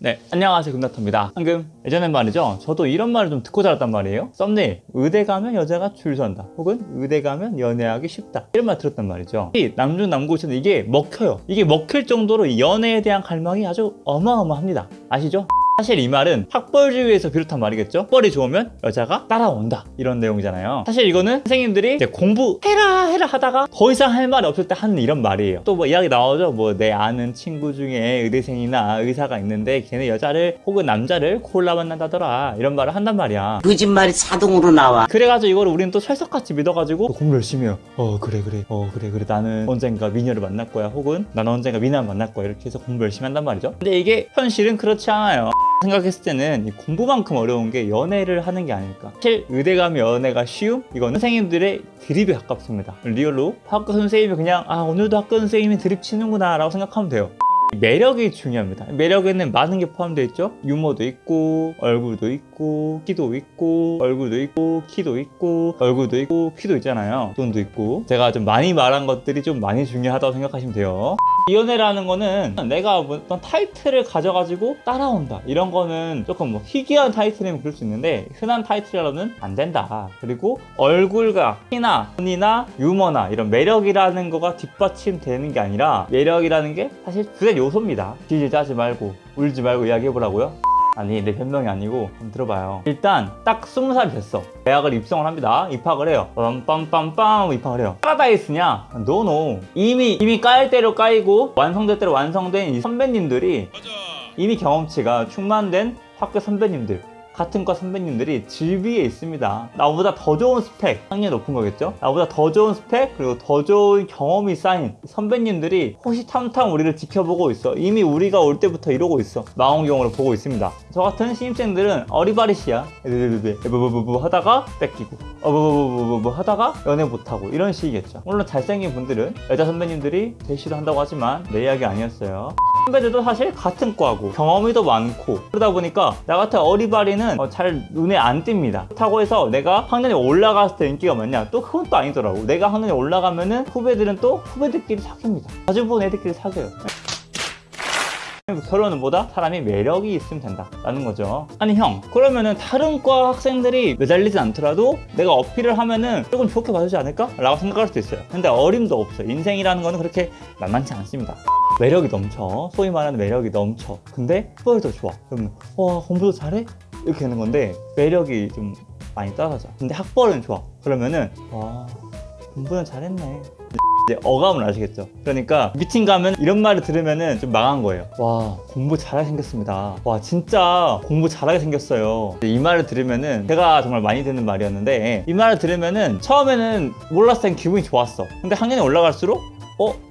네, 안녕하세요 금닥터입니다. 방금 예전엔 말이죠? 저도 이런 말을 좀 듣고 자랐단 말이에요. 썸네일. 의대 가면 여자가 줄 선다. 혹은 의대 가면 연애하기 쉽다. 이런 말 들었단 말이죠. 이 남중 남고시는 이게 먹혀요. 이게 먹힐 정도로 이 연애에 대한 갈망이 아주 어마어마합니다. 아시죠? 사실 이 말은 학벌주의에서 비롯한 말이겠죠? 학벌이 좋으면 여자가 따라온다. 이런 내용이잖아요. 사실 이거는 선생님들이 이제 공부해라 해라 하다가 더 이상 할 말이 없을 때 하는 이런 말이에요. 또 뭐 이야기 나오죠? 뭐 내 아는 친구 중에 의대생이나 의사가 있는데 걔네 여자를 혹은 남자를 콜라 만난다더라. 이런 말을 한단 말이야. 거짓말이 자동으로 나와. 그래가지고 이거를 우리는 또 철석같이 믿어가지고 공부 열심히 해요. 어 그래 그래. 어 그래 그래. 나는 언젠가 미녀를 만날 거야. 혹은 나는 언젠가 미나를 만날 거야. 이렇게 해서 공부 열심히 한단 말이죠. 근데 이게 현실은 그렇지 않아요 생각했을 때는 이 공부만큼 어려운 게 연애를 하는 게 아닐까 사실 의대 가면 연애가 쉬움? 이거는 선생님들의 드립에 가깝습니다 리얼로 학교 선생님이 그냥 아 오늘도 학교 선생님이 드립 치는구나 라고 생각하면 돼요 매력이 중요합니다. 매력에는 많은 게 포함되어 있죠. 유머도 있고, 얼굴도 있고, 키도 있고, 얼굴도 있고, 키도 있고, 얼굴도 있고, 키도 있잖아요. 돈도 있고. 제가 좀 많이 말한 것들이 좀 많이 중요하다고 생각하시면 돼요. 이연애라는 거는 내가 어떤 타이틀을 가져가지고 따라온다. 이런 거는 조금 뭐 희귀한 타이틀이면 그럴 수 있는데 흔한 타이틀이라는 안 된다. 그리고 얼굴과 키나 돈이나 유머나 이런 매력이라는 거가 뒷받침되는 게 아니라 매력이라는 게 사실 주된 요소입니다. 지지 짜지 말고 울지 말고 이야기해보라고요 아니 내 변명이 아니고 한번 들어봐요. 일단 딱 20살이 됐어. 대학을 입성을 합니다. 입학을 해요. 빰빰빰빰 입학을 해요. 파라다이스냐? No no 이미 이미 까일 대로 까이고 완성될 대로 완성된 이 선배님들이 이미 경험치가 충만된 학교 선배님들 같은 과 선배님들이 즐비해 있습니다. 나보다 더 좋은 스펙 학년이 높은 거겠죠? 나보다 더 좋은 스펙 그리고 더 좋은 경험이 쌓인 선배님들이 호시탐탐 우리를 지켜보고 있어. 이미 우리가 올 때부터 이러고 있어. 망원경으로 보고 있습니다. 저 같은 신입생들은 어리바리시야. 에브브브브 하다가 뺏기고 어브브브브 하다가 연애 못하고 이런 식이겠죠. 물론 잘생긴 분들은 여자 선배님들이 대시도 한다고 하지만 내 이야기 아니었어요 선배들도 사실 같은 과고 경험이 더 많고 그러다 보니까 나 같은 어리바리는 어, 잘 눈에 안 띕니다. 그렇다고 해서 내가 학년이 올라갔을 때 인기가 많냐? 또 그건 또 아니더라고. 내가 학년이 올라가면 은 후배들은 또 후배들끼리 사귀입니다. 자주 본 애들끼리 사귀어요. 결론은 뭐다? 사람이 매력이 있으면 된다 라는 거죠. 아니 형 그러면은 다른 과 학생들이 매달리진 않더라도 내가 어필을 하면은 조금 좋게 봐주지 않을까? 라고 생각할 수도 있어요. 근데 어림도 없어요. 인생이라는 거는 그렇게 만만치 않습니다 매력이 넘쳐 소위 말하는 매력이 넘쳐 근데 후배도 좋아 그러면 와 공부도 잘해? 이렇게 되는 건데 매력이 좀 많이 떨어져 근데 학벌은 좋아 그러면은 와 공부는 잘했네 이제 어감을 아시겠죠? 그러니까 미팅 가면 이런 말을 들으면은 좀 망한 거예요. 와 공부 잘하게 생겼습니다. 와 진짜 공부 잘하게 생겼어요. 이 말을 들으면은 제가 정말 많이 듣는 말이었는데 이 말을 들으면은 처음에는 몰랐을 땐 기분이 좋았어. 근데 학년이 올라갈수록 어?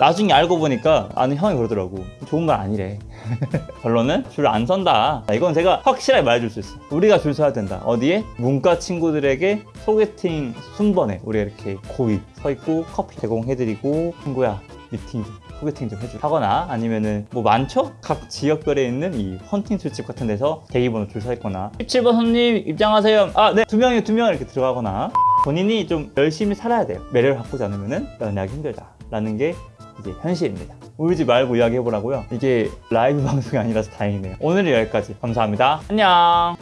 나중에 알고 보니까 아는 형이 그러더라고. 좋은 말 아니래. 결론은 줄 안 선다. 이건 제가 확실하게 말해줄 수 있어. 우리가 줄 서야 된다. 어디에? 문과 친구들에게 소개팅 순번에 우리가 이렇게 고이 서 있고 커피 제공해드리고 친구야 미팅 좀 소개팅 좀 해줘 하거나 아니면은 뭐 많죠? 각 지역별에 있는 이 헌팅 술집 같은 데서 대기번호 줄 서 있거나 17번 손님 입장하세요 아네두 명이 두 명 이렇게 들어가거나 본인이 좀 열심히 살아야 돼요 매력을 바꾸지 않으면은 연애하기 힘들다 라는 게 이제 현실입니다. 울지 말고 이야기해보라고요. 이게 라이브 방송이 아니라서 다행이네요. 오늘은 여기까지. 감사합니다. 안녕